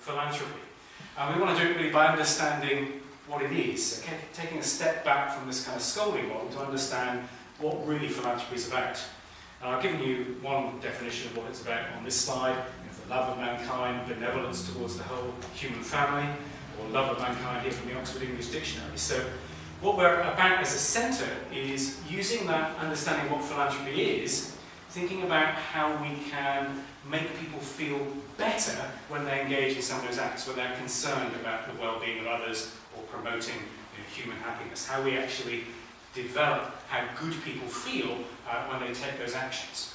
philanthropy. And we want to do it really by understanding what it is, okay? taking a step back from this kind of scolding model to understand what really philanthropy is about. Now, I've given you one definition of what it's about on this slide, the love of mankind, benevolence towards the whole human family, or love of mankind here from the Oxford English Dictionary. So what we're about as a centre is using that understanding what philanthropy is, thinking about how we can make people feel better when they engage in some of those acts, when they're concerned about the well-being of others or promoting you know, human happiness, how we actually develop how good people feel uh, when they take those actions.